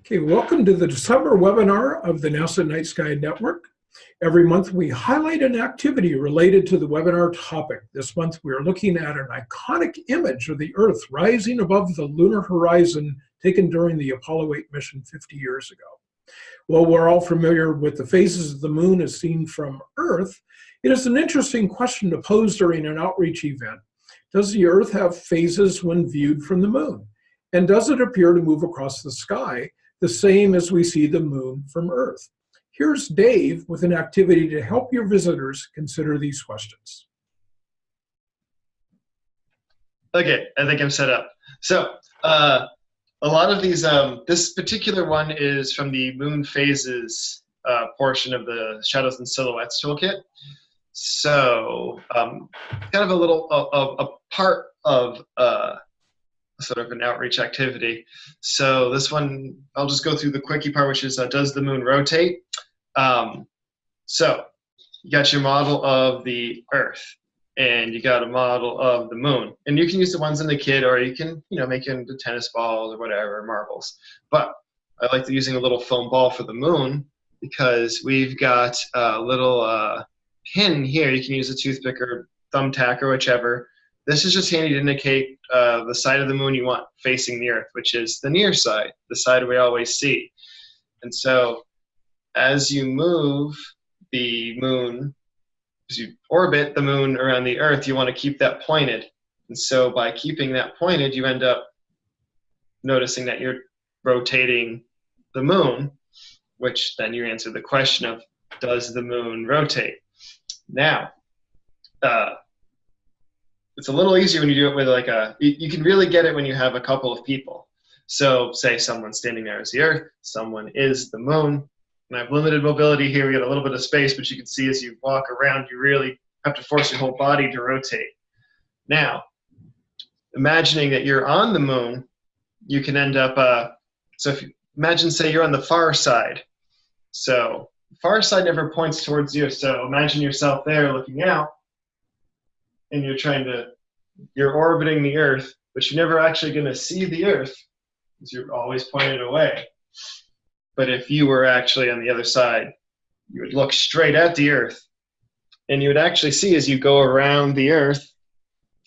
Okay, welcome to the December webinar of the NASA Night Sky Network. Every month we highlight an activity related to the webinar topic. This month we are looking at an iconic image of the Earth rising above the lunar horizon taken during the Apollo 8 mission 50 years ago. While we're all familiar with the phases of the moon as seen from Earth, it is an interesting question to pose during an outreach event. Does the Earth have phases when viewed from the moon? And does it appear to move across the sky the same as we see the moon from Earth? Here's Dave with an activity to help your visitors consider these questions. Okay, I think I'm set up. So, uh, a lot of these, um, this particular one is from the moon phases uh, portion of the Shadows and Silhouettes toolkit. So, um, kind of a little, a, a part of uh, sort of an outreach activity. So this one, I'll just go through the quickie part, which is uh, does the moon rotate? Um, so you got your model of the Earth, and you got a model of the moon, and you can use the ones in the kit, or you can you know make it into tennis balls or whatever marbles. But I like using a little foam ball for the moon because we've got a little uh, pin here. You can use a toothpick or thumbtack or whichever this is just handy to indicate uh, the side of the moon you want facing the Earth, which is the near side, the side we always see. And so as you move the moon, as you orbit the moon around the Earth, you want to keep that pointed. And so by keeping that pointed, you end up noticing that you're rotating the moon, which then you answer the question of, does the moon rotate? Now, uh, it's a little easier when you do it with like a you, can really get it when you have a couple of people. So say someone standing there is the earth someone is the moon and i have limited mobility here we got a little bit of space but you can see as you walk around you really have to force your whole body to rotate. Now imagining that you're on the moon you can end up uh, so if you imagine say you're on the far side. So far side never points towards you so imagine yourself there looking out and you're trying to you're orbiting the earth but you're never actually going to see the earth because you're always pointed away. But if you were actually on the other side you would look straight at the earth and you would actually see as you go around the earth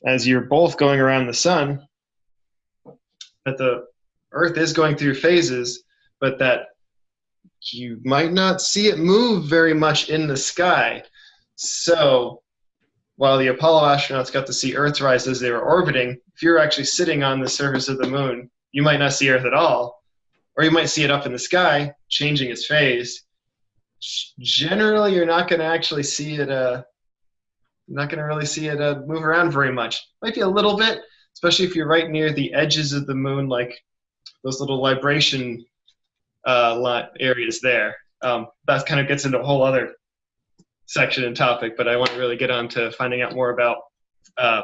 as you're both going around the sun that the earth is going through phases but that you might not see it move very much in the sky. So while the Apollo astronauts got to see Earth rise as they were orbiting, if you're actually sitting on the surface of the moon, you might not see Earth at all, or you might see it up in the sky, changing its phase. Generally, you're not going to actually see it. Uh, not going to really see it uh, move around very much. Might be a little bit, especially if you're right near the edges of the moon, like those little libration uh, areas there. Um, that kind of gets into a whole other section and topic, but I want to really get on to finding out more about uh,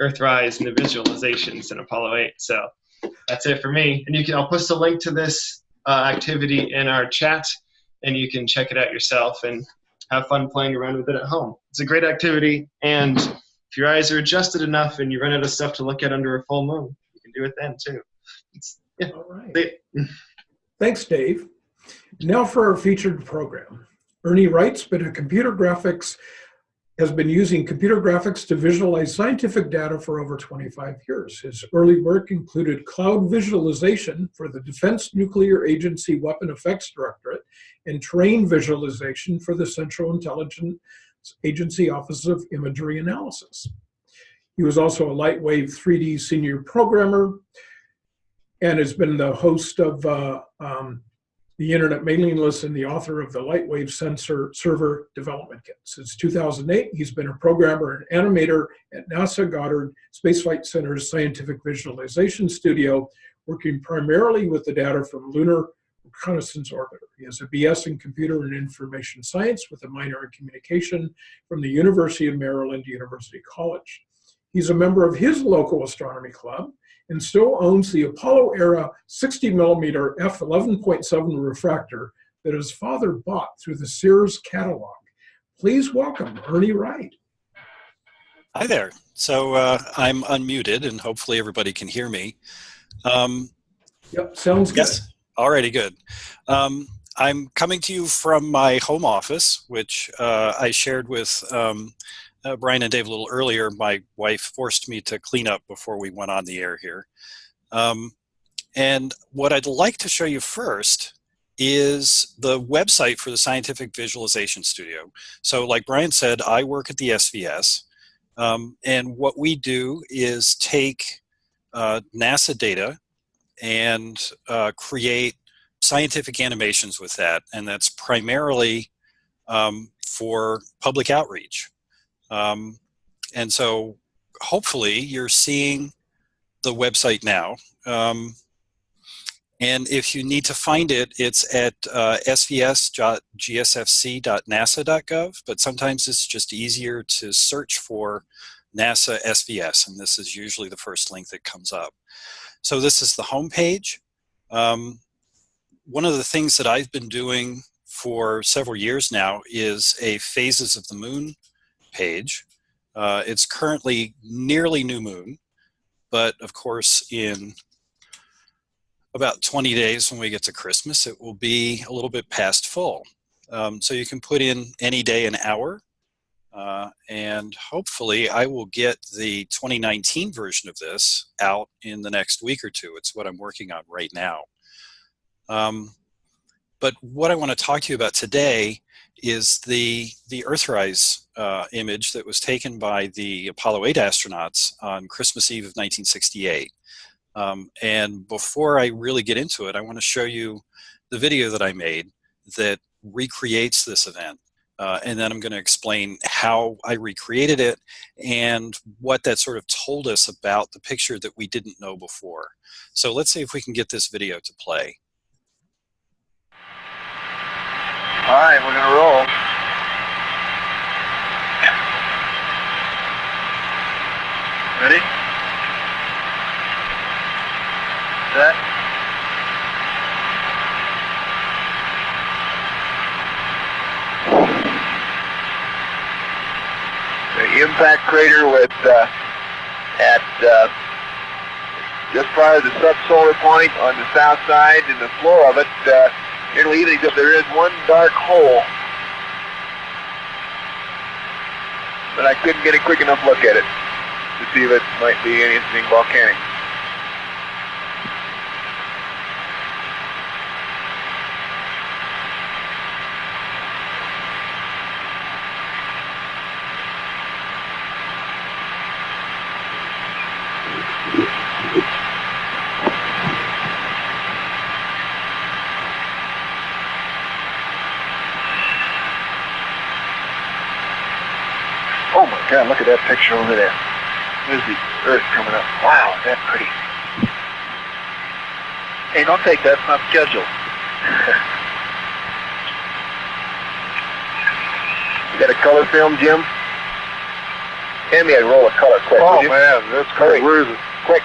Earthrise and the visualizations in Apollo 8. So that's it for me. And you can I'll post a link to this uh, activity in our chat, and you can check it out yourself and have fun playing around with it at home. It's a great activity, and if your eyes are adjusted enough and you run out of stuff to look at under a full moon, you can do it then too. It's, yeah. All right. Thanks, Dave. Now for our featured program. Ernie Wright's been a computer graphics, has been using computer graphics to visualize scientific data for over 25 years. His early work included cloud visualization for the Defense Nuclear Agency Weapon Effects Directorate and terrain visualization for the Central Intelligence Agency Office of Imagery Analysis. He was also a Lightwave 3D senior programmer and has been the host of uh, um, the internet mailing list and the author of the Lightwave Sensor Server Development Kit. Since 2008, he's been a programmer and animator at NASA Goddard Space Flight Center's Scientific Visualization Studio, working primarily with the data from Lunar Reconnaissance Orbiter. He has a BS in Computer and Information Science with a minor in Communication from the University of Maryland University College. He's a member of his local astronomy club and still owns the Apollo era 60 millimeter f11.7 refractor that his father bought through the Sears catalog. Please welcome Ernie Wright. Hi there. So uh, I'm unmuted and hopefully everybody can hear me. Um, yep, sounds good. Yes. Alrighty, good. Um, I'm coming to you from my home office, which uh, I shared with um, uh, Brian and Dave a little earlier. My wife forced me to clean up before we went on the air here. Um, and what I'd like to show you first is the website for the Scientific Visualization Studio. So like Brian said, I work at the SVS. Um, and what we do is take uh, NASA data and uh, create scientific animations with that. And that's primarily um, for public outreach. Um, and so hopefully you're seeing the website now. Um, and if you need to find it, it's at uh, svs.gsfc.nasa.gov, but sometimes it's just easier to search for NASA SVS, and this is usually the first link that comes up. So this is the home page. Um, one of the things that I've been doing for several years now is a Phases of the Moon page. Uh, it's currently nearly new moon, but of course in about 20 days when we get to Christmas, it will be a little bit past full. Um, so you can put in any day an hour, uh, and hopefully I will get the 2019 version of this out in the next week or two. It's what I'm working on right now. Um, but what I want to talk to you about today is the, the Earthrise uh, image that was taken by the Apollo 8 astronauts on Christmas Eve of 1968. Um, and before I really get into it, I want to show you the video that I made that recreates this event. Uh, and then I'm going to explain how I recreated it and what that sort of told us about the picture that we didn't know before. So let's see if we can get this video to play. All right, we're to roll. Ready? Set. The impact crater with uh, at uh, just prior to the subsolar point on the south side and the floor of it uh, nearly even except there is one dark hole. But I couldn't get a quick enough look at it to see if it might be anything volcanic. God, look at that picture over there. There's the Earth coming up. Wow, is that pretty. Hey, don't take that, it's not scheduled. you got a color film, Jim? Hand me a roll of color quick. Oh man, that's great. Where is it? Quick.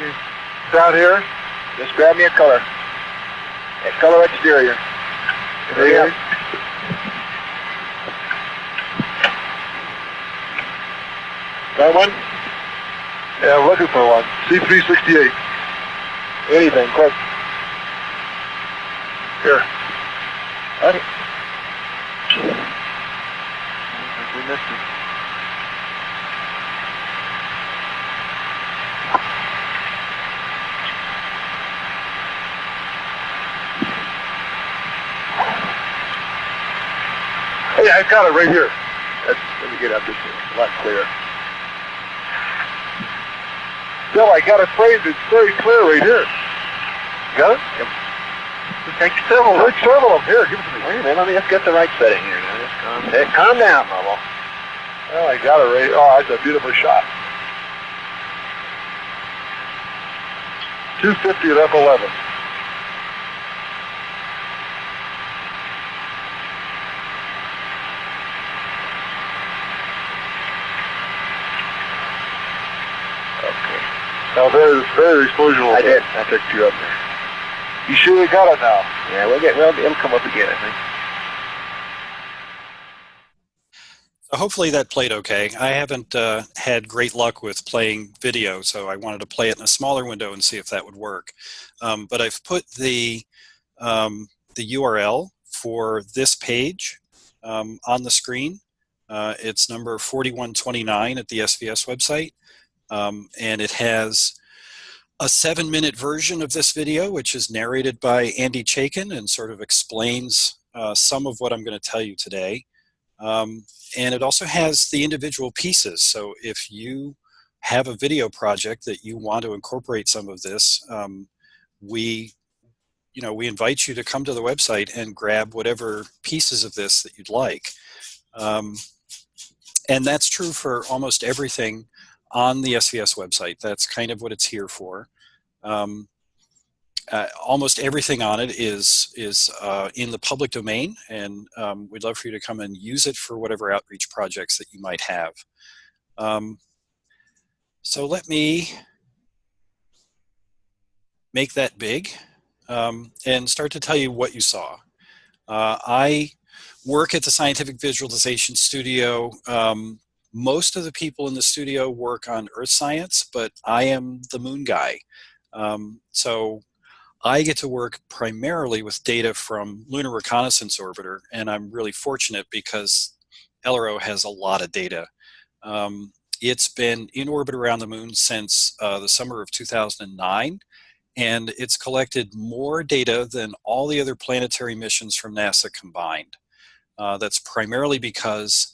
It's out here. Just grab me a color. A color exterior. Hurry up. Got one? Yeah, I'm looking for one. C368. Anything, quick. Here. What? We I got it right here. Let's, let me get up this. A lot clearer. Bill, I got it framed. It's very clear right here. Got it? Take several. Take several of them. Here, give it to me. Wait a minute, let me just get the right setting here. Now, just calm, hey, calm down, Bubble. Oh, I got it right. Oh, that's a beautiful shot. 250 at F11. Okay. Now there's very explosion. I did. I picked you up there. You sure you got it now? Yeah, we'll get. Well, it'll come up again, I think. hopefully that played okay. I haven't uh, had great luck with playing video, so I wanted to play it in a smaller window and see if that would work. Um, but I've put the, um, the URL for this page um, on the screen. Uh, it's number 4129 at the SVS website. Um, and it has a seven minute version of this video, which is narrated by Andy Chaikin and sort of explains uh, some of what I'm going to tell you today. Um, and it also has the individual pieces. So if you have a video project that you want to incorporate some of this, um, we, you know, we invite you to come to the website and grab whatever pieces of this that you'd like. Um, and that's true for almost everything on the SVS website. That's kind of what it's here for. Um, uh, almost everything on it is is uh, in the public domain, and um, we'd love for you to come and use it for whatever outreach projects that you might have. Um, so let me make that big um, and start to tell you what you saw. Uh, I work at the Scientific Visualization Studio. Um, most of the people in the studio work on earth science, but I am the moon guy. Um, so I get to work primarily with data from Lunar Reconnaissance Orbiter, and I'm really fortunate because LRO has a lot of data. Um, it's been in orbit around the moon since uh, the summer of 2009, and it's collected more data than all the other planetary missions from NASA combined. Uh, that's primarily because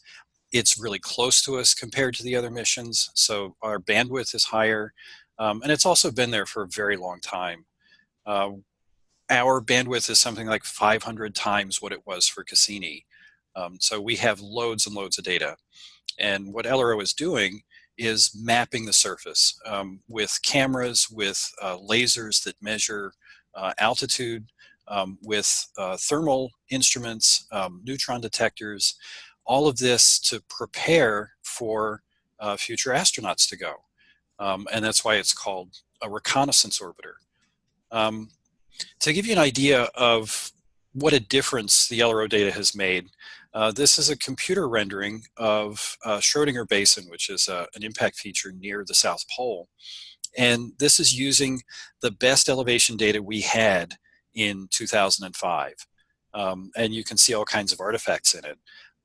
it's really close to us compared to the other missions, so our bandwidth is higher, um, and it's also been there for a very long time. Uh, our bandwidth is something like 500 times what it was for Cassini. Um, so we have loads and loads of data. And what LRO is doing is mapping the surface um, with cameras, with uh, lasers that measure uh, altitude, um, with uh, thermal instruments, um, neutron detectors, all of this to prepare for uh, future astronauts to go. Um, and that's why it's called a reconnaissance orbiter. Um, to give you an idea of what a difference the LRO data has made, uh, this is a computer rendering of uh, Schrodinger Basin, which is uh, an impact feature near the South Pole. And this is using the best elevation data we had in 2005. Um, and you can see all kinds of artifacts in it.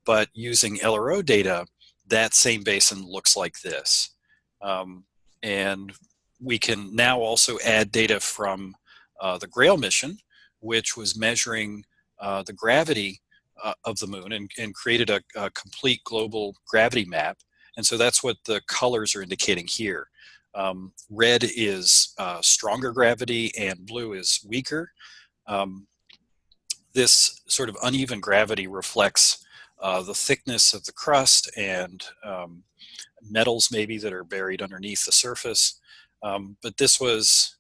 But using LRO data, that same basin looks like this. Um, and we can now also add data from uh, the GRAIL mission, which was measuring uh, the gravity uh, of the moon and, and created a, a, complete global gravity map. And so that's what the colors are indicating here. Um, red is uh, stronger gravity and blue is weaker. Um, this sort of uneven gravity reflects uh, the thickness of the crust and um, metals maybe that are buried underneath the surface. Um, but this was,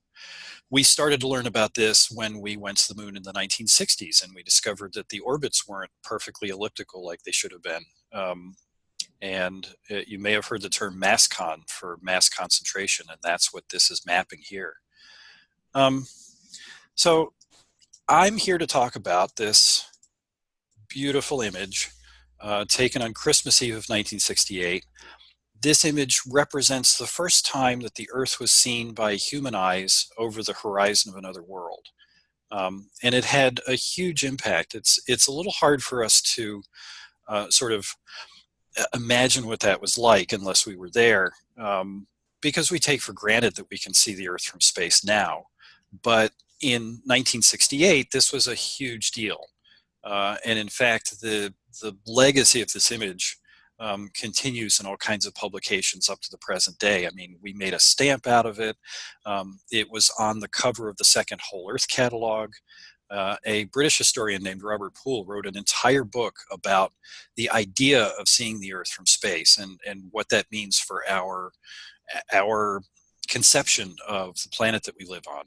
we started to learn about this when we went to the moon in the 1960s and we discovered that the orbits weren't perfectly elliptical like they should have been. Um, and it, uh, you may have heard the term mascon for mass concentration and that's what this is mapping here. Um, so I'm here to talk about this beautiful image uh, taken on Christmas Eve of 1968 this image represents the first time that the Earth was seen by human eyes over the horizon of another world. Um, and it had a huge impact. It's, it's a little hard for us to uh, sort of uh, imagine what that was like unless we were there, um, because we take for granted that we can see the Earth from space now. But in 1968, this was a huge deal. Uh, and in fact, the, the legacy of this image um, continues in all kinds of publications up to the present day. I mean, we made a stamp out of it. Um, it was on the cover of the second Whole Earth catalog. Uh, a British historian named Robert Poole wrote an entire book about the idea of seeing the Earth from space and, and what that means for our, our conception of the planet that we live on.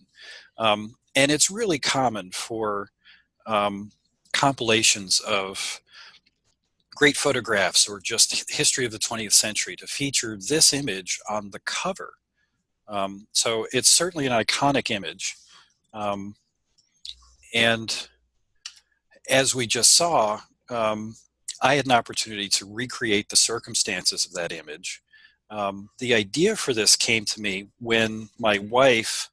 Um, and it's really common for um, compilations of great photographs or just history of the 20th century to feature this image on the cover. Um, so it's certainly an iconic image. Um, and as we just saw, um, I had an opportunity to recreate the circumstances of that image. Um, the idea for this came to me when my wife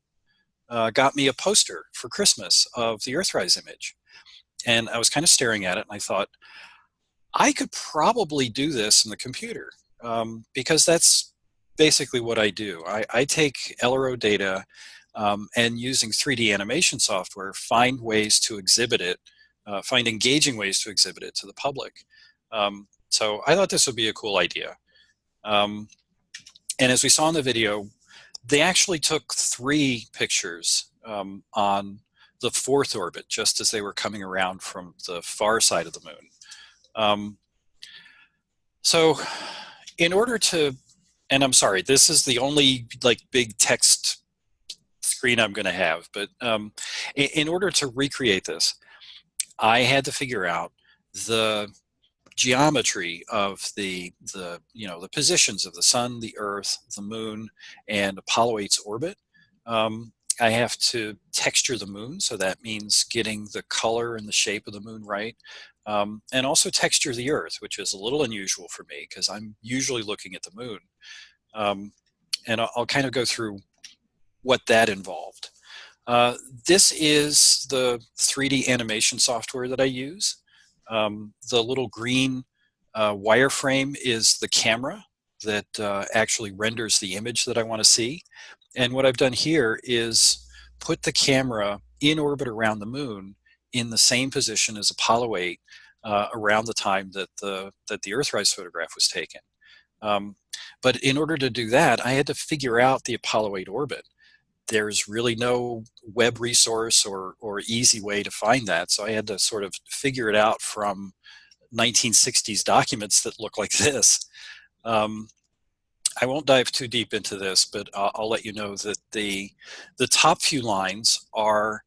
uh, got me a poster for Christmas of the Earthrise image. And I was kind of staring at it and I thought, I could probably do this in the computer um, because that's basically what I do. I, I take LRO data um, and using 3D animation software, find ways to exhibit it, uh, find engaging ways to exhibit it to the public. Um, so I thought this would be a cool idea. Um, and as we saw in the video, they actually took three pictures um, on the fourth orbit, just as they were coming around from the far side of the moon. Um, so in order to, and I'm sorry, this is the only like big text screen I'm going to have, but um, in, in order to recreate this, I had to figure out the geometry of the the you know the positions of the sun the earth the moon and apollo 8's orbit. Um, i have to texture the moon so that means getting the color and the shape of the moon right um, and also texture the earth which is a little unusual for me because i'm usually looking at the moon um, and I'll, I'll, kind of go through what that involved uh, this is the 3d animation software that i use um, the little green uh, wireframe is the camera that uh, actually renders the image that I want to see. And what I've done here is put the camera in orbit around the moon in the same position as Apollo 8 uh, around the time that the, that the Earthrise photograph was taken. Um, but in order to do that, I had to figure out the Apollo 8 orbit there's really no web resource or, or easy way to find that. So I had to sort of figure it out from 1960s documents that look like this. Um, I won't dive too deep into this, but I'll, I'll, let you know that the, the top few lines are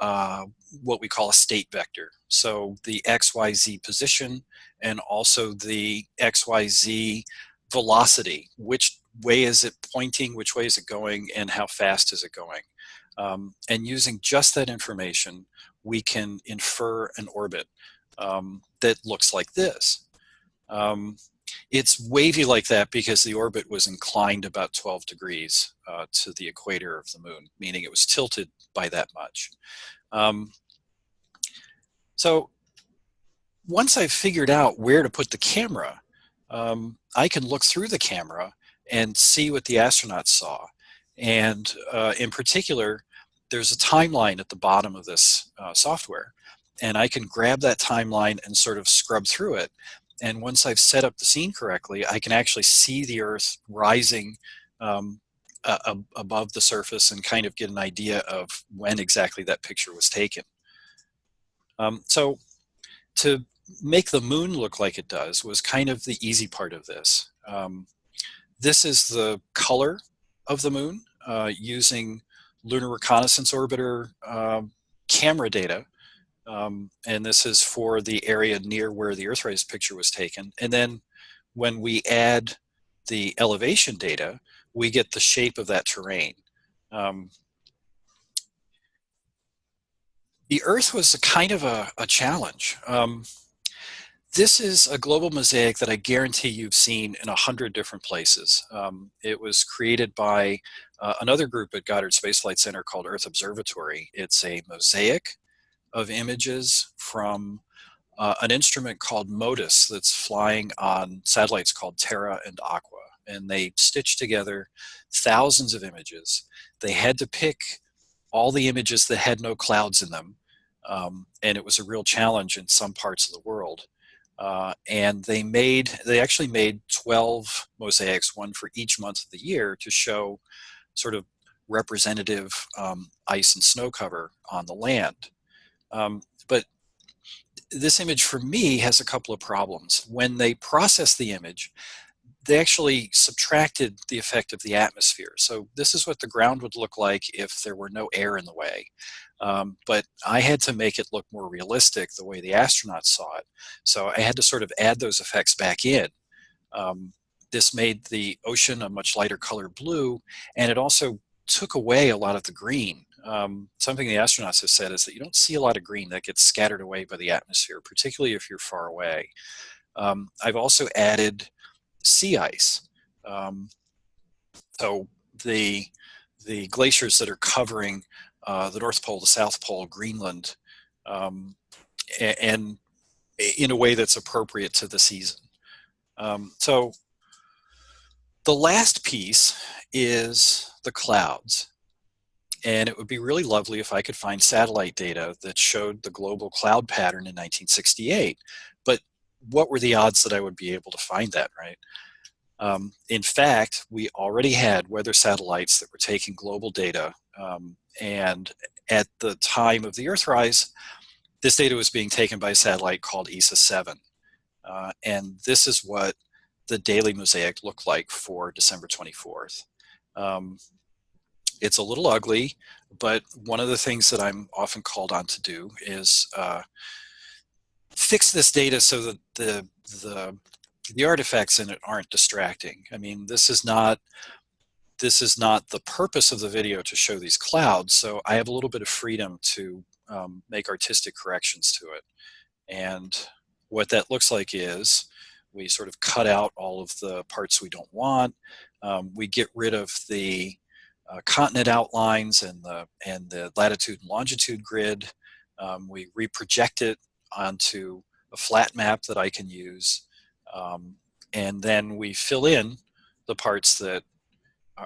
uh, what we call a state vector. So the XYZ position and also the XYZ velocity, which way is it pointing, which way is it going, and how fast is it going. Um, and using just that information, we can infer an orbit um, that looks like this. Um, it's wavy like that because the orbit was inclined about 12 degrees uh, to the equator of the moon, meaning it was tilted by that much. Um, so once I've figured out where to put the camera, um, I can look through the camera and see what the astronauts saw. And uh, in particular, there's a timeline at the bottom of this uh, software. And I can grab that timeline and sort of scrub through it. And once I've set up the scene correctly, I can actually see the Earth rising um, uh, above the surface and kind of get an idea of when exactly that picture was taken. Um, so to make the moon look like it does was kind of the easy part of this. Um, this is the color of the moon uh, using Lunar Reconnaissance Orbiter uh, camera data. Um, and this is for the area near where the Earthrise picture was taken. And then when we add the elevation data, we get the shape of that terrain. Um, the Earth was a kind of a, a challenge. Um, this is a global mosaic that I guarantee you've seen in a hundred different places. Um, it was created by uh, another group at Goddard Space Flight Center called Earth Observatory. It's a mosaic of images from uh, an instrument called MODIS that's flying on satellites called Terra and Aqua. And they stitched together thousands of images. They had to pick all the images that had no clouds in them. Um, and it was a real challenge in some parts of the world. Uh, and they made, they actually made 12 mosaics, one for each month of the year to show sort of representative um, ice and snow cover on the land. Um, but this image for me has a couple of problems. When they process the image, they actually subtracted the effect of the atmosphere. So this is what the ground would look like if there were no air in the way. Um, but I had to make it look more realistic the way the astronauts saw it. So I had to sort of add those effects back in. Um, this made the ocean a much lighter color blue, and it also took away a lot of the green. Um, something the astronauts have said is that you don't see a lot of green that gets scattered away by the atmosphere, particularly if you're far away. Um, I've also added sea ice. Um, so the, the glaciers that are covering uh, the North Pole, the South Pole, Greenland, um, and in a way that's appropriate to the season. Um, so the last piece is the clouds. And it would be really lovely if I could find satellite data that showed the global cloud pattern in 1968. But what were the odds that I would be able to find that, right? Um, in fact, we already had weather satellites that were taking global data. Um, and at the time of the Earthrise, this data was being taken by a satellite called ESSA 7. Uh, and this is what the daily mosaic looked like for December 24th. Um, it's a little ugly, but one of the things that I'm often called on to do is uh, fix this data so that the, the, the artifacts in it aren't distracting. I mean, this is not this is not the purpose of the video to show these clouds, so I have a little bit of freedom to um, make artistic corrections to it. And what that looks like is we sort of cut out all of the parts we don't want. Um, we get rid of the uh, continent outlines and the, and the latitude and longitude grid. Um, we reproject it onto a flat map that I can use. Um, and then we fill in the parts that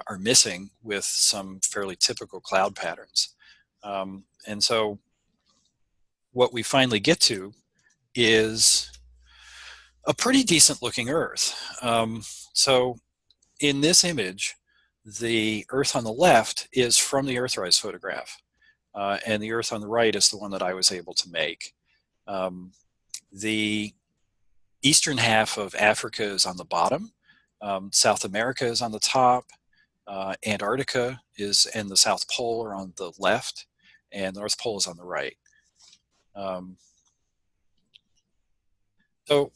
are missing with some fairly typical cloud patterns. Um, and so what we finally get to is a pretty decent looking Earth. Um, so in this image, the Earth on the left is from the Earthrise photograph. Uh, and the Earth on the right is the one that I was able to make. Um, the eastern half of Africa is on the bottom. Um, South America is on the top. Uh, Antarctica is and the South Pole are on the left, and the North Pole is on the right. Um, so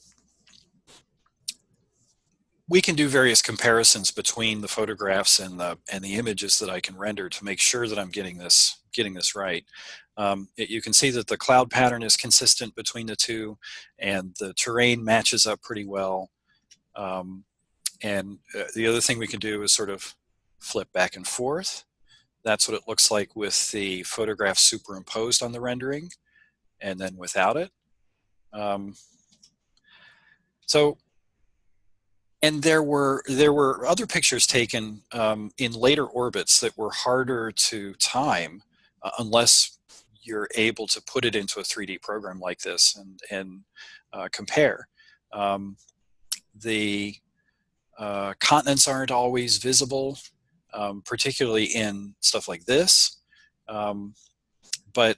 we can do various comparisons between the photographs and the and the images that I can render to make sure that I'm getting this getting this right. Um, it, you can see that the cloud pattern is consistent between the two, and the terrain matches up pretty well. Um, and uh, the other thing we can do is sort of flip back and forth. That's what it looks like with the photograph superimposed on the rendering and then without it. Um, so, and there were there were other pictures taken um, in later orbits that were harder to time uh, unless you're able to put it into a 3D program like this and, and uh, compare. Um, the uh, continents aren't always visible um, particularly in stuff like this. Um, but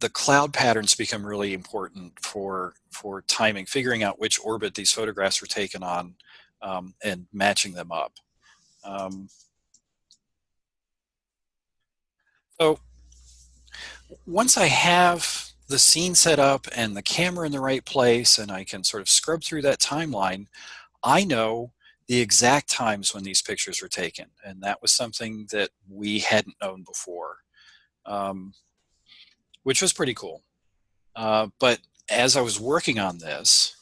the cloud patterns become really important for for timing, figuring out which orbit these photographs were taken on um, and matching them up. Um, so once I have the scene set up and the camera in the right place and I can sort of scrub through that timeline, I know the exact times when these pictures were taken. And that was something that we hadn't known before, um, which was pretty cool. Uh, but as I was working on this,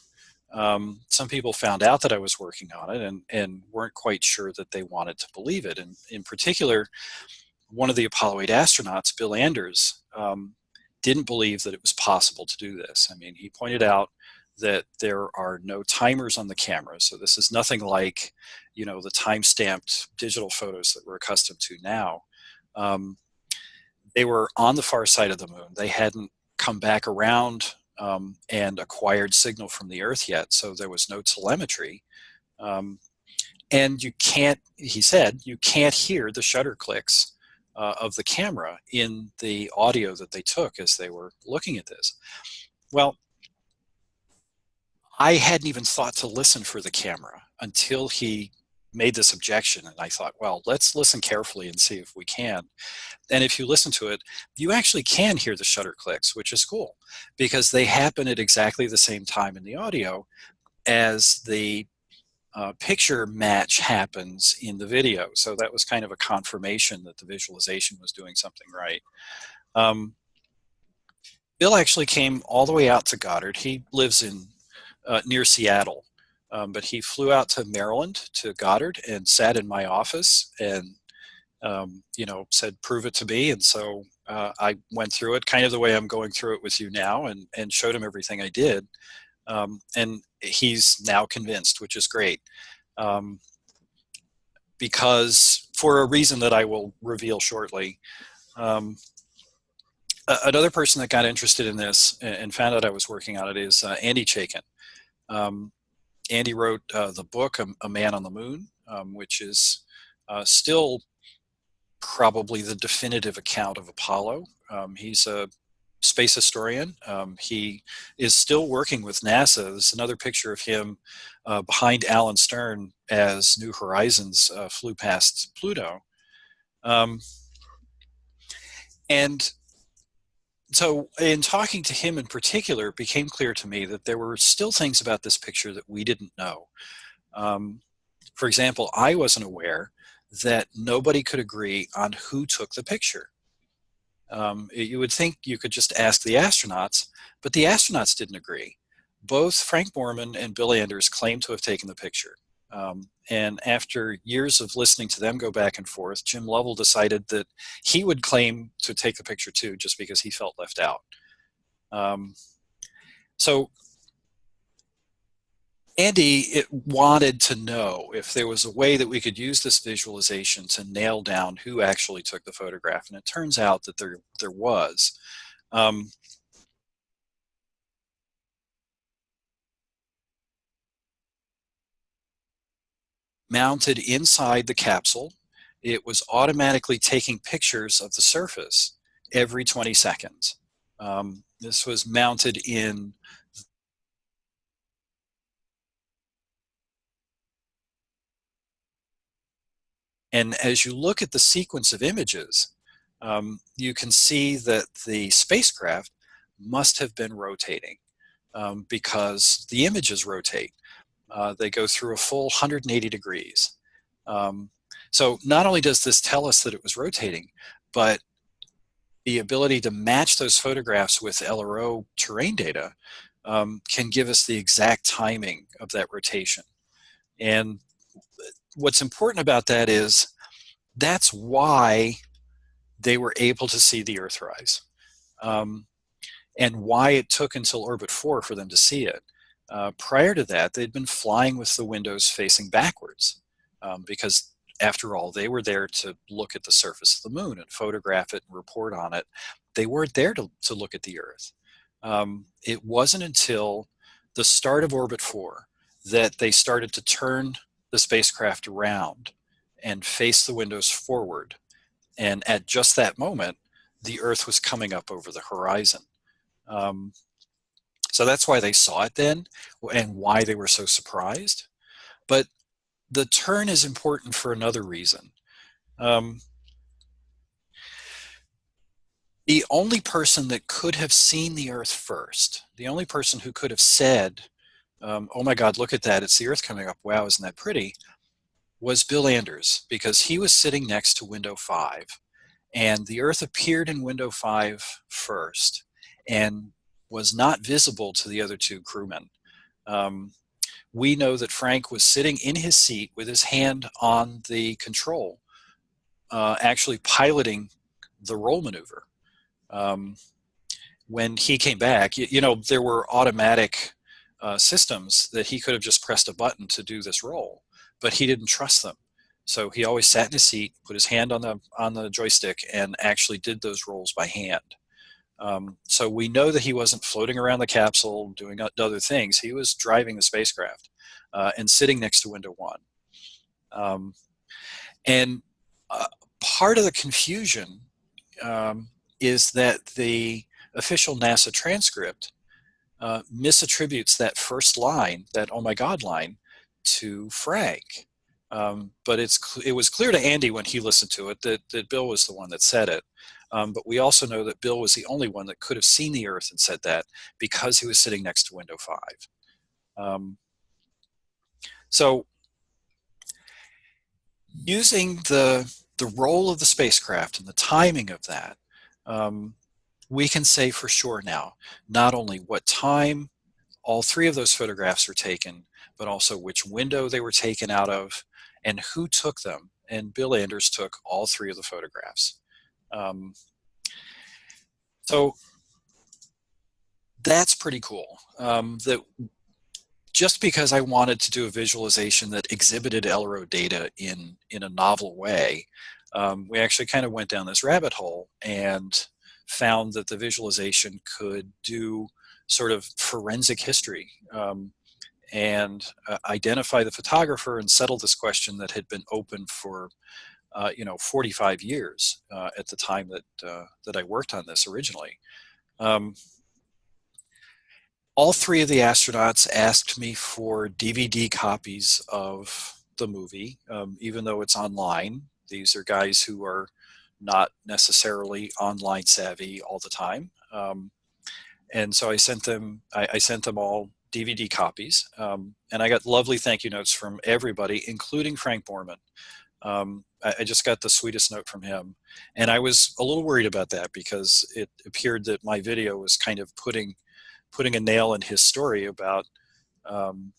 um, some people found out that I was working on it and, and weren't quite sure that they wanted to believe it. And in particular, one of the Apollo 8 astronauts, Bill Anders, um, didn't believe that it was possible to do this. I mean, he pointed out that there are no timers on the camera. So this is nothing like, you know, the time-stamped digital photos that we're accustomed to now. Um, they were on the far side of the moon. They hadn't come back around um, and acquired signal from the Earth yet, so there was no telemetry. Um, and you can't, he said, you can't hear the shutter clicks uh, of the camera in the audio that they took as they were looking at this. Well, I hadn't even thought to listen for the camera until he made this objection and I thought, well, let's listen carefully and see if we can. And if you listen to it, you actually can hear the shutter clicks, which is cool because they happen at exactly the same time in the audio as the uh, picture match happens in the video. So that was kind of a confirmation that the visualization was doing something right. Um, Bill actually came all the way out to Goddard. He lives in uh, near Seattle. Um, but he flew out to Maryland to Goddard and sat in my office and um, you know said prove it to me and so uh, I went through it kind of the way I'm going through it with you now and and showed him everything I did um, and he's now convinced which is great um, because for a reason that I will reveal shortly um, another person that got interested in this and found out I was working on it is uh, Andy Chaikin. Um, Andy wrote uh, the book a, a, Man on the Moon, um, which is uh, still probably the definitive account of Apollo. Um, he's a space historian. Um, he is still working with NASA. There's another picture of him uh, behind Alan Stern as New Horizons uh, flew past Pluto. Um, and so in talking to him in particular, it became clear to me that there were still things about this picture that we didn't know. Um, for example, I wasn't aware that nobody could agree on who took the picture. Um, you would think you could just ask the astronauts, but the astronauts didn't agree. Both Frank Borman and Bill Anders claimed to have taken the picture. Um, and after years of listening to them go back and forth, Jim Lovell decided that he would claim to take the picture too, just because he felt left out. Um, so Andy it wanted to know if there was a way that we could use this visualization to nail down who actually took the photograph, and it turns out that there there was. Um, mounted inside the capsule. It was automatically taking pictures of the surface every 20 seconds. Um, this was mounted in And as you look at the sequence of images, um, you can see that the spacecraft must have been rotating um, because the images rotate. Uh, they go through a full 180 degrees. Um, so not only does this tell us that it was rotating, but the ability to match those photographs with LRO terrain data um, can give us the exact timing of that rotation. And what's important about that is that's why they were able to see the Earthrise um, and why it took until orbit four for them to see it. Uh, prior to that, they'd been flying with the windows facing backwards um, because after all, they were there to look at the surface of the moon and photograph it and report on it. They weren't there to, to look at the Earth. Um, it wasn't until the start of orbit four that they started to turn the spacecraft around and face the windows forward. And at just that moment, the Earth was coming up over the horizon. Um, so that's why they saw it then and why they were so surprised. But the turn is important for another reason. Um, the only person that could have seen the Earth first, the only person who could have said, um, oh my God, look at that, it's the Earth coming up, wow, isn't that pretty, was Bill Anders, because he was sitting next to window 5. And the Earth appeared in window 5 first. And was not visible to the other two crewmen. Um, we know that Frank was sitting in his seat with his hand on the control, uh, actually piloting the roll maneuver. Um, when he came back, you, you, know, there were automatic uh, systems that he could have just pressed a button to do this roll, but he didn't trust them. So he always sat in his seat, put his hand on the on the joystick, and actually did those rolls by hand. Um, so we know that he wasn't floating around the capsule doing other things. He was driving the spacecraft uh, and sitting next to window one. Um, and uh, part of the confusion um, is that the official NASA transcript uh, misattributes that first line, that oh my God line, to Frank. Um, but it's it was clear to Andy when he listened to it that, that Bill was the one that said it. Um, but we also know that Bill was the only one that could have seen the Earth and said that because he was sitting next to window 5. Um, so using the, the roll of the spacecraft and the timing of that, um, we can say for sure now, not only what time all three of those photographs were taken, but also which window they were taken out of and who took them. And Bill Anders took all three of the photographs. Um, so that's pretty cool. Um, that just because I wanted to do a visualization that exhibited LRO data in, in a novel way, um, we actually kind of went down this rabbit hole and found that the visualization could do sort of forensic history um, and uh, identify the photographer and settle this question that had been open for uh, you know 45 years uh, at the time that uh, that I worked on this originally. Um, all three of the astronauts asked me for DVD copies of the movie, um, even though it's online. These are guys who are not necessarily online savvy all the time. Um, and so I sent them, I, I sent them all DVD copies. Um, and I got lovely thank you notes from everybody, including Frank Borman. Um, I, I, just got the sweetest note from him. And I was a little worried about that because it appeared that my video was kind of putting, putting a nail in his story about um,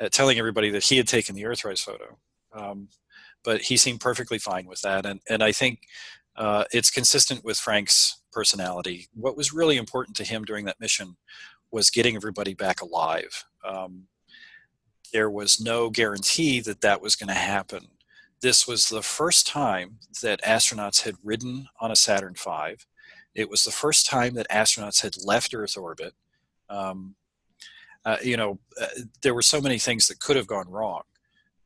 uh, telling everybody that he had taken the Earthrise photo. But he seemed perfectly fine with that. And, and I think uh, it's consistent with Frank's personality. What was really important to him during that mission was getting everybody back alive. Um, there was no guarantee that that was going to happen. This was the first time that astronauts had ridden on a Saturn V. It was the first time that astronauts had left Earth orbit. Um, uh, you know, uh, there were so many things that could have gone wrong.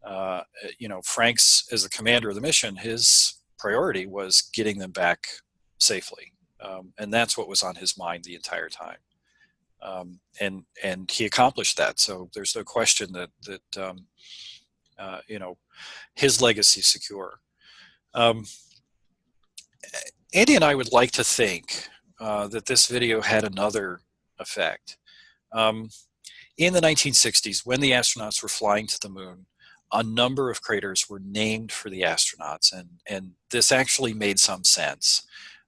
Uh, you know, Frank's, as the commander of the mission, his priority was getting them back safely. Um, and that's what was on his mind the entire time. Um, and and he accomplished that. So there's no question that that um, uh, you know his legacy secure. Um, Andy and I would like to think uh, that this video had another effect. Um, in the 1960s, when the astronauts were flying to the moon, a number of craters were named for the astronauts, and, and this actually made some sense.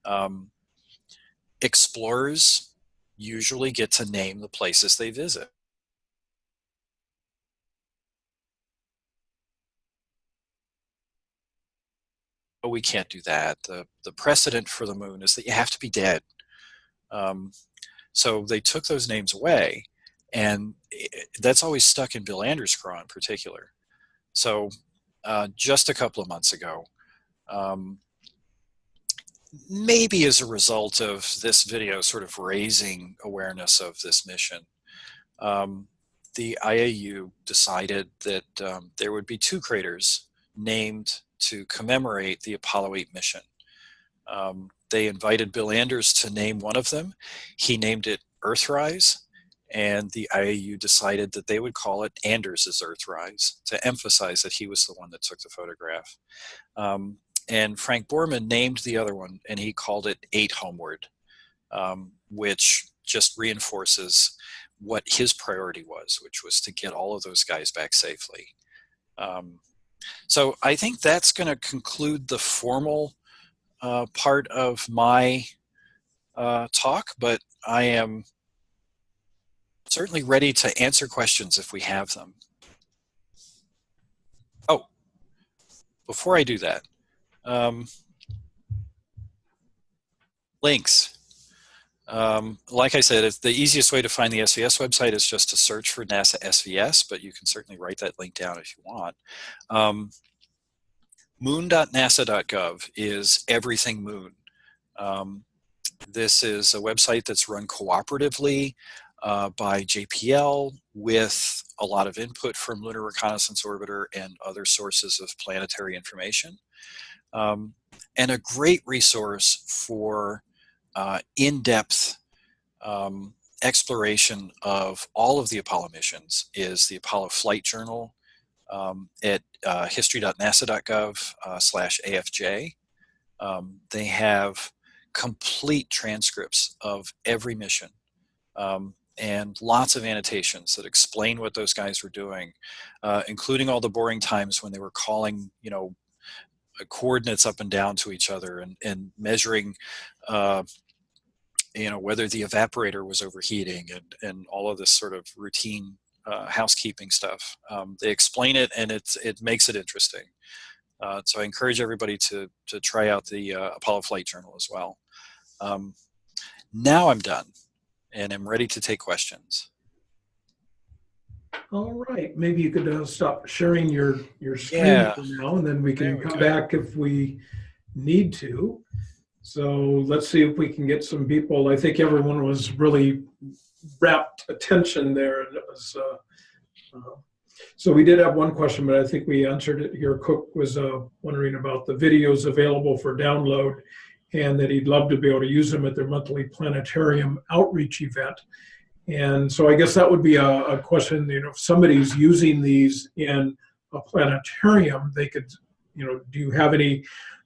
Um, explorers usually get to name the places they visit. But we can't do that. The, the precedent for the moon is that you have to be dead. Um, so they took those names away, and it, that's always stuck in Bill Anders' craw in particular. So uh, just a couple of months ago, um, maybe as a result of this video sort of raising awareness of this mission, um, the IAU decided that um, there would be two craters named to commemorate the Apollo 8 mission. Um, they invited Bill Anders to name one of them. He named it Earthrise, and the IAU decided that they would call it Anders' Earthrise to emphasize that he was the one that took the photograph. Um, and Frank Borman named the other one and he called it Eight Homeward, um, which just reinforces what his priority was, which was to get all of those guys back safely. Um, so I think that's going to conclude the formal uh, part of my uh, talk, but I am certainly ready to answer questions if we have them. Oh, before I do that, um, links. Um, like I said, the easiest way to find the SVS website is just to search for NASA SVS, but you can certainly write that link down if you want. Um, moon.nasa.gov is everything moon. Um, this is a website that's run cooperatively uh, by JPL with a lot of input from Lunar Reconnaissance Orbiter and other sources of planetary information. Um, and a great resource for uh, in-depth um, exploration of all of the Apollo missions is the Apollo Flight Journal um, at uh, history.nasa.gov uh, slash AFJ. Um, they have complete transcripts of every mission um, and lots of annotations that explain what those guys were doing, uh, including all the boring times when they were calling, you know, uh, coordinates up and down to each other and, and measuring, uh, you know, whether the evaporator was overheating and, and all of this sort of routine uh, housekeeping stuff. Um, they explain it and it's, it makes it interesting. Uh, so I encourage everybody to, to try out the uh, Apollo Flight Journal as well. Um, now I'm done and I'm ready to take questions. All right, maybe you could uh, stop sharing your, your screen Yeah. for now, and then we can we come go. back if we need to. So let's see if we can get some people. I think everyone was really rapt attention there. and it was. Uh, uh, so we did have one question, but I think we answered it here. Cook was uh, wondering about the videos available for download, and that he'd love to be able to use them at their monthly planetarium outreach event. And so I guess that would be a, a question, you know, if somebody's using these in a planetarium, they could, you know, do you have any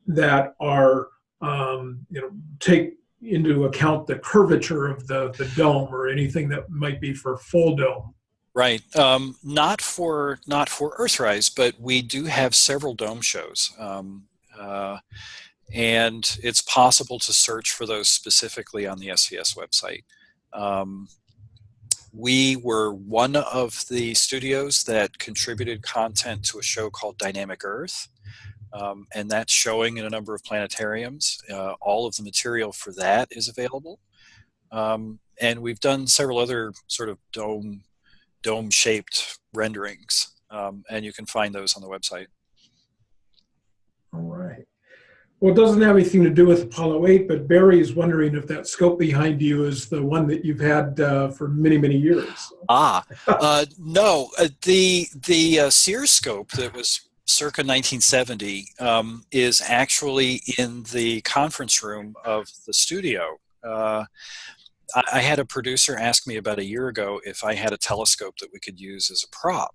that are, um, you know, take into account the curvature of the, the dome or anything that might be for full dome? Right. Um, not for not for Earthrise, but we do have several dome shows, um, uh, and it's possible to search for those specifically on the SVS website. Um, we were one of the studios that contributed content to a show called Dynamic Earth, um, and that's showing in a number of planetariums. Uh, all of the material for that is available, um, and we've done several other sort of dome dome shaped renderings um, and you can find those on the website All right. Well, it doesn't have anything to do with Apollo 8, but Barry is wondering if that scope behind you is the one that you've had uh, for many, many years. ah uh, no uh, the the uh, sears scope that was circa 1970 um, is actually in the conference room of the studio uh, I, I had a producer ask me about a year ago if i had a telescope that we could use as a prop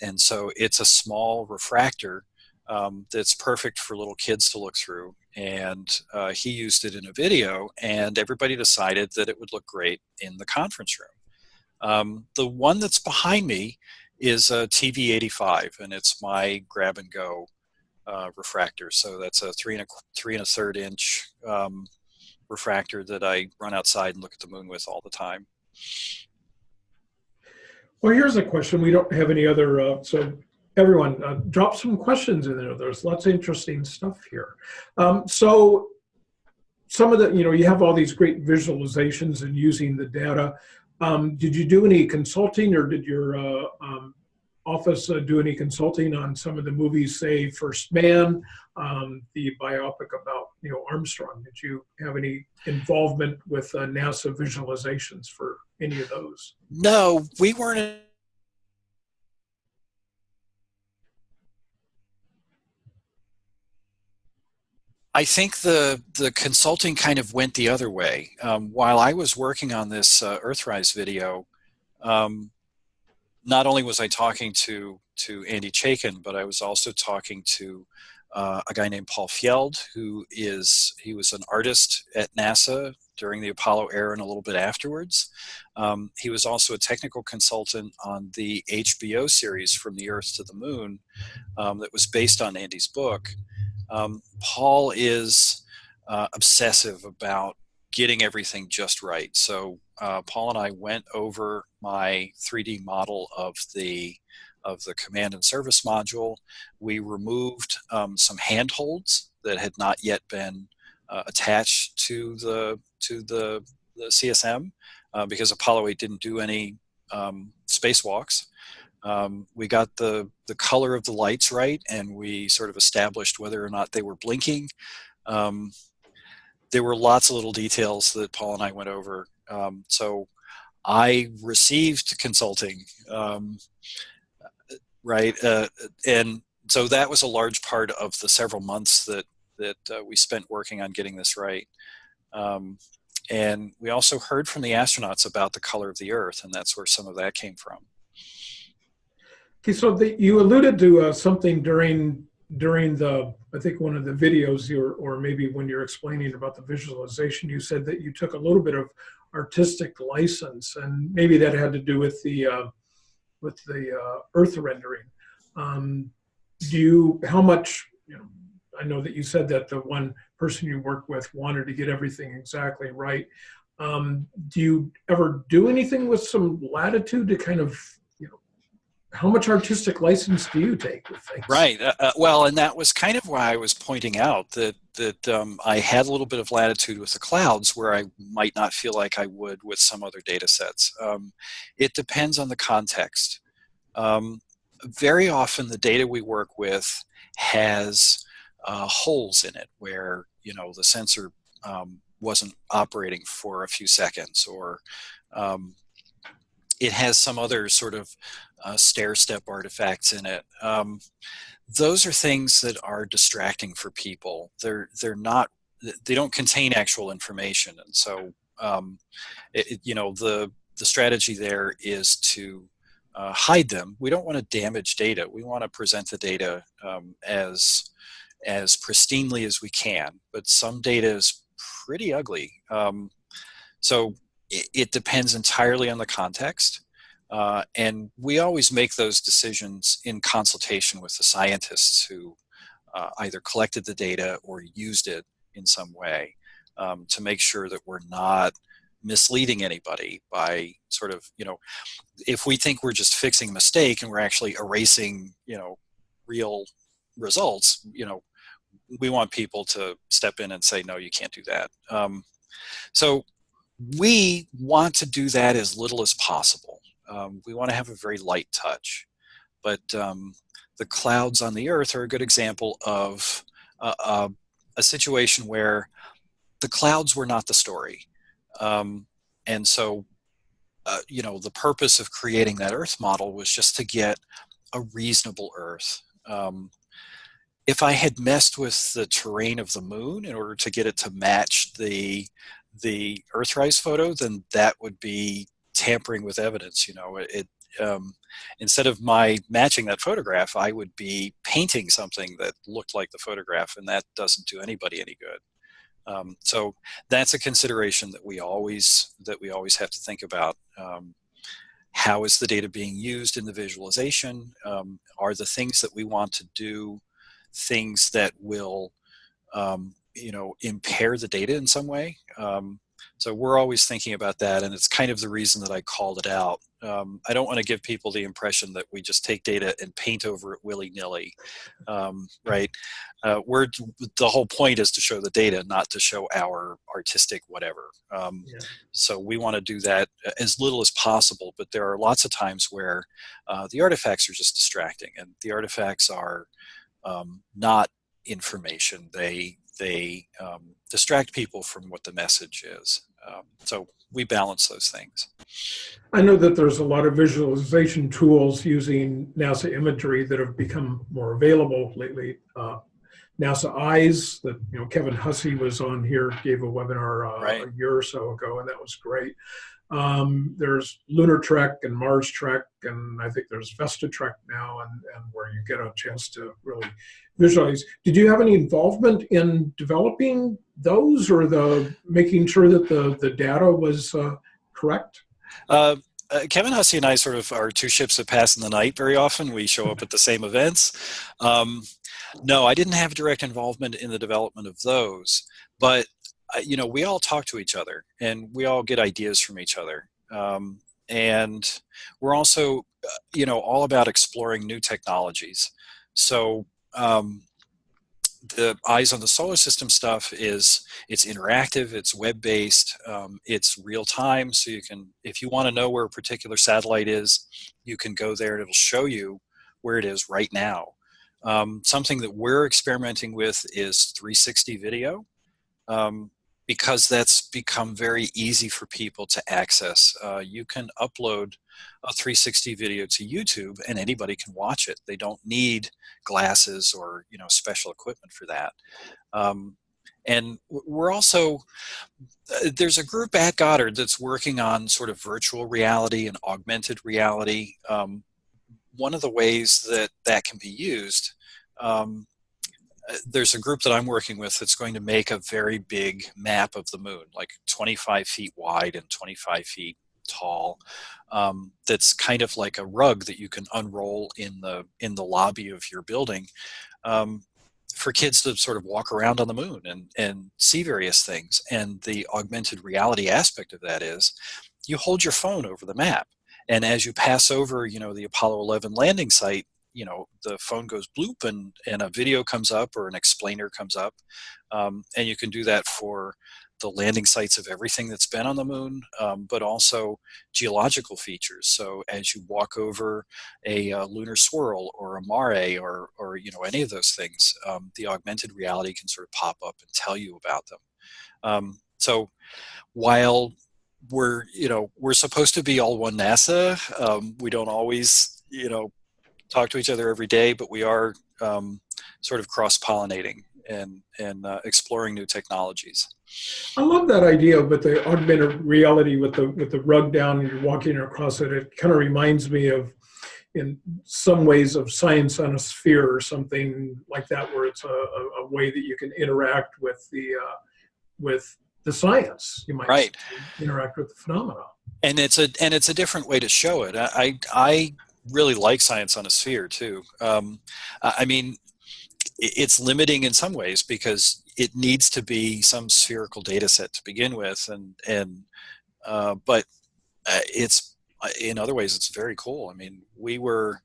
and so it's a small refractor um, that's perfect for little kids to look through. And uh, he used it in a video, and everybody decided that it would look great in the conference room. Um, the one that's behind me is a TV85, and it's my grab and go uh, refractor. So that's a three and a three and a third inch um, refractor that I run outside and look at the moon with all the time. Well, here's a question. We don't have any other, uh, so everyone, uh, drop some questions in there. There's lots of interesting stuff here. Um, so some of the, you know, you have all these great visualizations and using the data. Um, did you do any consulting or did your uh, um, office uh, do any consulting on some of the movies, say First Man, um, the biopic about Neil Armstrong? Did you have any involvement with uh, NASA visualizations for any of those? No, we weren't I think the the consulting kind of went the other way. Um, while I was working on this uh, Earthrise video, um, not only was I talking to to Andy Chaikin, but I was also talking to uh, a guy named Paul Fjeld, who is he was an artist at NASA during the Apollo era and a little bit afterwards. Um, he was also a technical consultant on the HBO series From the Earth to the Moon um, that was based on Andy's book. Um, Paul is uh, obsessive about getting everything just right. So uh, Paul and I went over my 3D model of the of the command and service module. We removed um, some handholds that had not yet been uh, attached to the to the, the CSM uh, because Apollo 8 didn't do any um, spacewalks. Um, we got the the color of the lights right, and we sort of established whether or not they were blinking. Um, there were lots of little details that Paul and I went over. Um, so I received consulting, um, right, uh, and so that was a large part of the several months that that uh, we spent working on getting this right. Um, and we also heard from the astronauts about the color of the Earth, and that's where some of that came from. Okay, so the, you alluded to uh, something during during the I think one of the videos you or maybe when you're explaining about the visualization, you said that you took a little bit of artistic license, and maybe that had to do with the uh, with the uh, Earth rendering. Um, do you how much you know? I know that you said that the one person you worked with wanted to get everything exactly right. Um, do you ever do anything with some latitude to kind of, how much artistic license do you take with things? Right. Uh, uh, well, and that was kind of why I was pointing out that that um, I had a little bit of latitude with the clouds where I might not feel like I would with some other data sets. Um, it depends on the context. Um, very often the data we work with has uh, holes in it where you know the sensor um, wasn't operating for a few seconds or um, it has some other sort of uh, stair step artifacts in it. Um, those are things that are distracting for people. They're they're not they don't contain actual information, and so um, it, it, you know the the strategy there is to uh, hide them. We don't want to damage data. We want to present the data um, as as pristinely as we can. But some data is pretty ugly. Um, so it, depends entirely on the context. Uh, and we always make those decisions in consultation with the scientists who uh, either collected the data or used it in some way um, to make sure that we're not misleading anybody by sort of, you know, if we think we're just fixing a mistake and we're actually erasing, you know, real results, you know, we want people to step in and say, no, you can't do that. Um, so we want to do that as little as possible. Um, we want to have a very light touch. But um, the clouds on the earth are a good example of uh, uh, a situation where the clouds were not the story. Um, and so, uh, you know, the purpose of creating that earth model was just to get a reasonable earth. Um, if I had messed with the terrain of the moon in order to get it to match the the Earthrise photo, then that would be tampering with evidence. You know, it um, instead of my matching that photograph, I would be painting something that looked like the photograph, and that doesn't do anybody any good. Um, so that's a consideration that we always that we always have to think about. Um, how is the data being used in the visualization? Um, are the things that we want to do things that will, um, you know, impair the data in some way. Um, so we're always thinking about that, and it's kind of the reason that I called it out. Um, I don't want to give people the impression that we just take data and paint over it willy-nilly, um, right? Uh, we're the whole point is to show the data, not to show our artistic whatever. Um, yeah. So we want to do that as little as possible, but there are lots of times where uh, the artifacts are just distracting, and the artifacts are um, not information. They they um, distract people from what the message is. Um, so we balance those things. I know that there's a lot of visualization tools using NASA imagery that have become more available lately. Uh, NASA Eyes that you know Kevin Hussey was on here, gave a webinar uh, right. a year or so ago, and that was great. Um, there's Lunar Trek and Mars Trek, and I think there's Vesta Trek now, and, and where you get a chance to really visualize. Did you have any involvement in developing those, or the making sure that the the data was uh, correct? Uh, uh, Kevin Hussey and I sort of are two ships that pass in the night. Very often, we show up at the same events. Um, no, I didn't have direct involvement in the development of those, but you know, we all talk to each other and we all get ideas from each other. Um, and we're also, uh, you know, all about exploring new technologies. So um, the eyes on the solar system stuff is it's interactive, it's web-based, um, it's real time. So you can, if you want to know where a particular satellite is, you can go there and it'll show you where it is right now. Um, something that we're experimenting with is 360 video. Um, because that's become very easy for people to access. Uh, you can upload a 360 video to YouTube and anybody can watch it. They don't need glasses or you know special equipment for that. Um, and we're also, uh, there's a group at Goddard that's working on sort of virtual reality and augmented reality. Um, one of the ways that that can be used um, there's a group that I'm working with that's going to make a very big map of the moon, like 25 feet wide and 25 feet tall. Um, that's kind of like a rug that you can unroll in the in the lobby of your building. Um, for kids to sort of walk around on the moon and, and see various things. And the augmented reality aspect of that is you hold your phone over the map. And as you pass over, you know, the Apollo 11 landing site, you know, the phone goes bloop and, and a video comes up or an explainer comes up. Um, and you can do that for the landing sites of everything that's been on the moon, um, but also geological features. So as you walk over a, uh lunar swirl or a mare or, or you know any of those things, um, the augmented reality can sort of pop up and tell you about them. Um, so while we're you know we're supposed to be all one NASA, um, we don't always you know talk to each other every day, but we are um, sort of cross pollinating and and uh, exploring new technologies. I love that idea with the augmented reality with the with the rug down and you're walking across it. It kind of reminds me of, in some ways, of science on a sphere or something like that, where it's a, a, a way that you can interact with the uh, with the science. You might Right. interact with the phenomena. and it's a and it's a different way to show it. I I, I really like science on a sphere too. Um, I mean, it's limiting in some ways because it needs to be some spherical data set to begin with, and and uh, but uh, it's uh, in other ways it's very cool. I mean, we were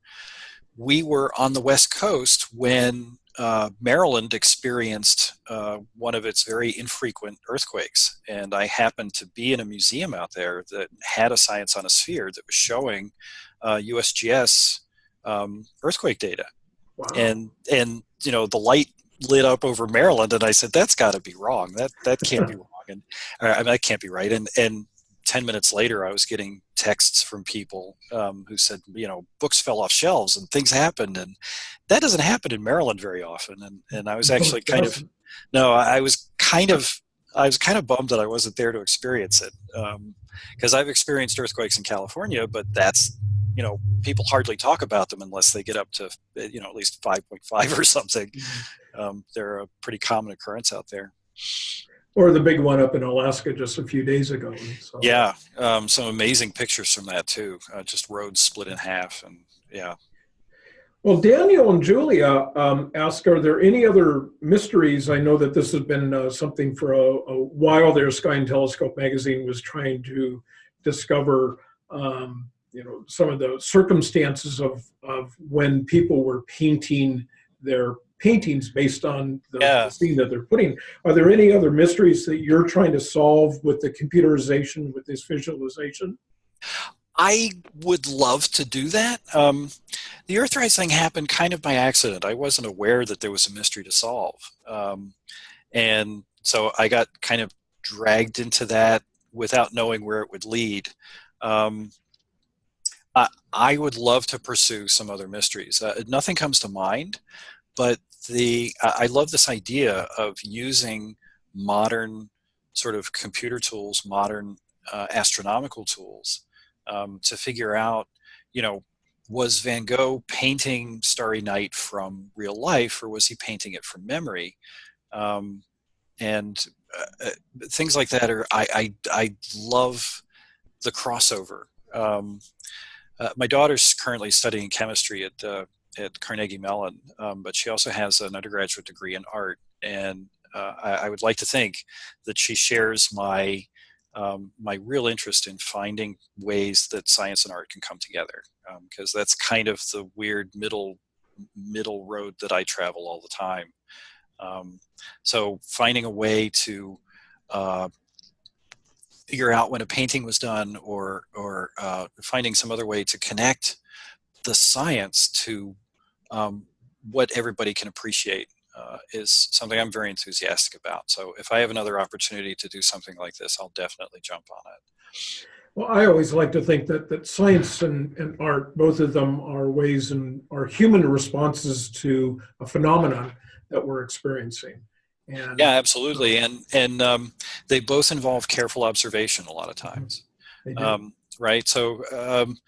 we were on the west coast when uh, Maryland experienced uh, one of its very infrequent earthquakes, and I happened to be in a museum out there that had a science on a sphere that was showing uh, USGS um, earthquake data, Wow. and and you know the light lit up over Maryland, and I said that's got to be wrong. That that can't be wrong, and I mean that can't be right. And and ten minutes later, I was getting texts from people um, who said, you know, books fell off shelves and things happened, and that doesn't happen in Maryland very often. And and I was actually kind of no, I I was kind of I was kind of bummed that I wasn't there to experience it because I've experienced earthquakes in California, but that's you know people hardly talk about them unless they get up to you know at least 5.5 or something. Um, they're a pretty common occurrence out there. or the big one up in Alaska just a few days ago. So. Yeah, um, some amazing pictures from that too. Uh, just roads split in half, and yeah. Well, Daniel and Julia um, ask, are there any other mysteries? I know that this has been uh, something for a, a while there. Sky and Telescope magazine was trying to discover, um, you know, some of the circumstances of, of when people were painting their paintings based on the Yeah. scene that they're putting. Are there any other mysteries that you're trying to solve with the computerization, with this visualization? I would love to do that. Um, the Earthrise thing happened kind of by accident. I wasn't aware that there was a mystery to solve. Um, and so I got kind of dragged into that without knowing where it would lead. Um, I, I would love to pursue some other mysteries. Uh, nothing comes to mind, but the I I love this idea of using modern sort of computer tools, modern uh, astronomical tools um, to figure out, you know, was Van Gogh painting Starry Night from real life or was he painting it from memory? Um, and uh, uh, things like that are, I, I, I love the crossover. Um, uh, my daughter's currently studying chemistry at, uh, at Carnegie Mellon, um, but she also has an undergraduate degree in art. And uh, I, I would like to think that she shares my um, my real interest in finding ways that science and art can come together because that's kind of the weird middle middle road that I travel all the time. Um, so finding a way to uh, figure out when a painting was done or or uh, finding some other way to connect the science to um, what everybody can appreciate uh, is something I'm very enthusiastic about. So if I have another opportunity to do something like this, I'll definitely jump on it. Well, I always like to think that, that science and, and art, both of them are ways and are human responses to a phenomenon that we're experiencing. And Yeah, absolutely, and and um, they both involve careful observation a lot of times. um, right? So um,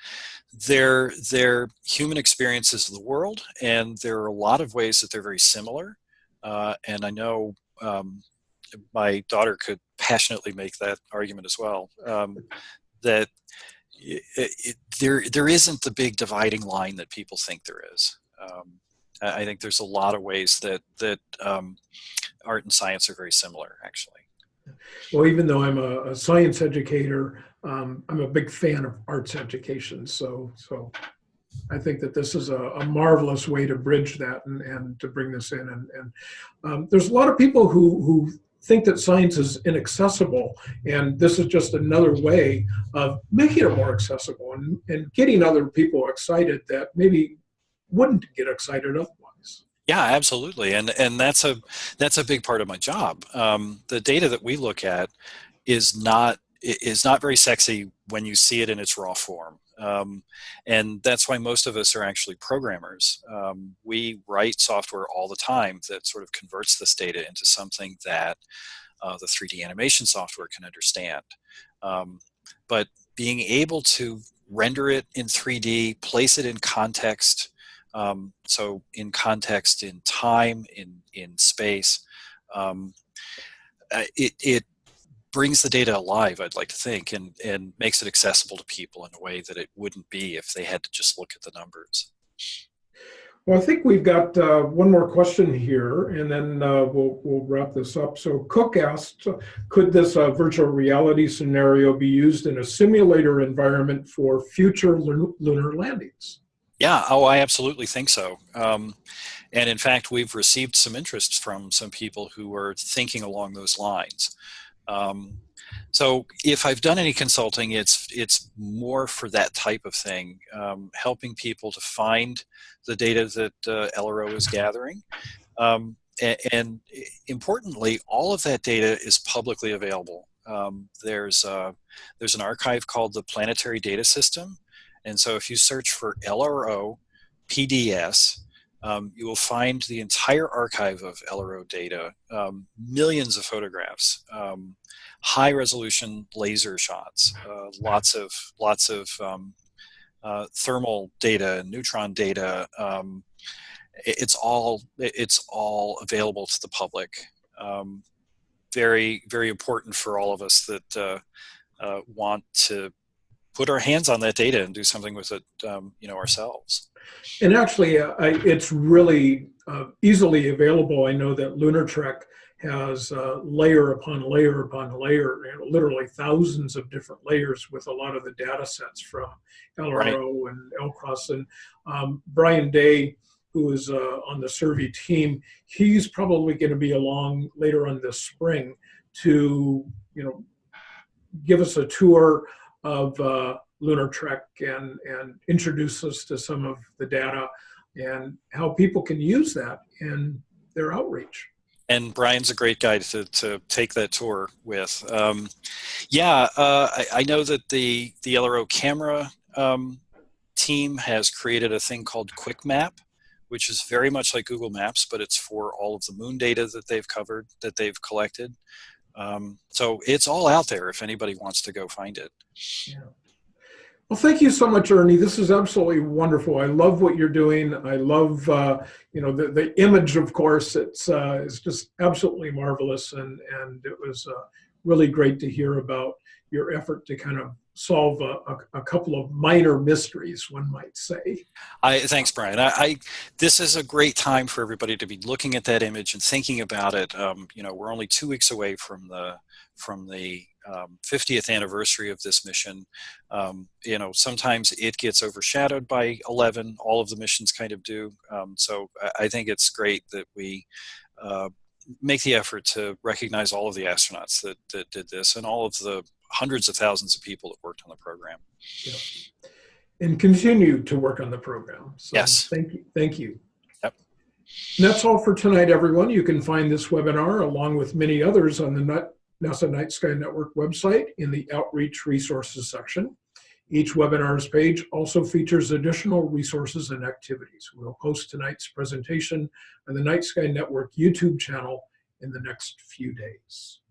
they're they're human experiences of the world, and there are a lot of ways that they're very similar. Uh, and I know um, my daughter could passionately make that argument as well. Um, that it, it, there there isn't the big dividing line that people think there is. Um, I I think there's a lot of ways that that um, art and science are very similar, actually. Well, even though I'm a, a science educator, um, I'm a big fan of arts education. So, so I think that this is a, a marvelous way to bridge that and, and to bring this in. And, and um, there's a lot of people who, who think that science is inaccessible, and this is just another way of making it more accessible and, and getting other people excited that maybe wouldn't get excited. Yeah, absolutely, and and that's a that's a big part of my job. Um, the data that we look at is not is not very sexy when you see it in its raw form. Um, and that's why most of us are actually programmers. Um, we write software all the time that sort of converts this data into something that uh, the 3D animation software can understand. Um, but being able to render it in 3D, place it in context, um, so in context, in time, in, in space, um, uh, it, it brings the data alive, I'd like to think, and, and makes it accessible to people in a way that it wouldn't be if they had to just look at the numbers. Well, I think we've got uh, one more question here, and then uh, we'll, we'll wrap this up. So Cook asked, could this uh, virtual reality scenario be used in a simulator environment for future lunar landings? Yeah, oh, I absolutely think so. Um, and in fact, we've received some interest from some people who are thinking along those lines. Um, so if I've done any consulting, it's it's more for that type of thing, um, helping people to find the data that uh, LRO is gathering. Um, and, and, importantly, all of that data is publicly available. Um, there's, uh, there's an archive called the Planetary Data System. And so if you search for LRO PDS, um, you will find the entire archive of LRO data, um, millions of photographs, um, high resolution laser shots, uh, lots of lots of um, uh, thermal data, neutron data. Um, it's all it's all available to the public. Um, very very important for all of us that uh, uh, want to put our hands on that data and do something with it, you know, ourselves. And actually, uh, I, it's really uh, easily available. I know that Lunar Trek has uh, layer upon layer upon layer, you know, literally thousands of different layers with a lot of the data sets from LRO right. and LCROSS. And um, Brian Day, who is uh, on the SSERVI team, he's probably going to be along later on this spring to, you know, give us a tour of uh, Lunar Trek and, and introduce us to some of the data and how people can use that in their outreach. And Brian's a great guy to, to take that tour with. Um, yeah, uh, I, I, know that the, the LRO camera um, team has created a thing called Quick Map, which is very much like Google Maps, but it's for all of the moon data that they've covered, that they've collected. Um, so it's all out there if anybody wants to go find it. Yeah. Well, thank you so much, Ernie. This is absolutely wonderful. I love what you're doing. I love, uh, you know, the, the image, of course, it's, uh, it's just absolutely marvelous. And, and it was uh, really great to hear about your effort to kind of solve a, a, a, couple of minor mysteries, one might say. I, thanks, Brian. I, I, this is a great time for everybody to be looking at that image and thinking about it. Um, you know, we're only two weeks away from the from the um, 50th anniversary of this mission. Um, you know, sometimes it gets overshadowed by 11. All of the missions kind of do. Um, so I, I, think it's great that we uh, make the effort to recognize all of the astronauts that, that did this and all of the hundreds of thousands of people that worked on the program. Yeah. And continue to work on the program. So yes. Thank you. Thank you. Yep. And that's all for tonight, everyone. You can find this webinar along with many others on the NASA Night Sky Network website in the Outreach Resources section. Each webinar's page also features additional resources and activities. We'll post tonight's presentation on the Night Sky Network YouTube channel in the next few days.